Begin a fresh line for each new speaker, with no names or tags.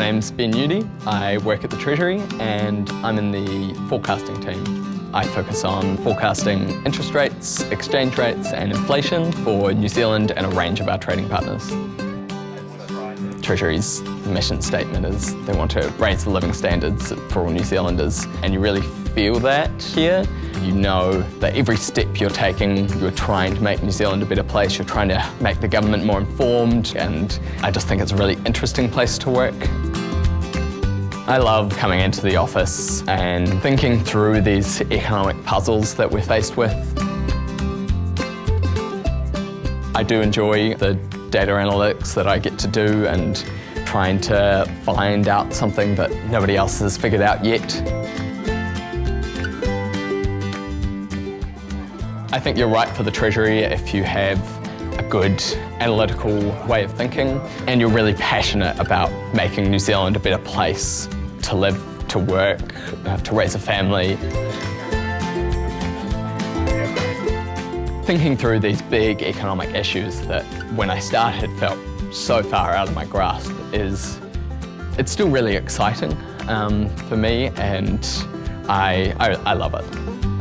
name's Ben Udy. I work at the Treasury and I'm in the forecasting team. I focus on forecasting interest rates, exchange rates and inflation for New Zealand and a range of our trading partners. Treasury's mission statement is they want to raise the living standards for all New Zealanders and you really feel that here. You know that every step you're taking, you're trying to make New Zealand a better place, you're trying to make the government more informed, and I just think it's a really interesting place to work. I love coming into the office and thinking through these economic puzzles that we're faced with. I do enjoy the data analytics that I get to do and trying to find out something that nobody else has figured out yet. I think you're right for the Treasury if you have a good analytical way of thinking and you're really passionate about making New Zealand a better place to live, to work, to raise a family. Thinking through these big economic issues that when I started felt so far out of my grasp is, it's still really exciting um, for me and I, I, I love it.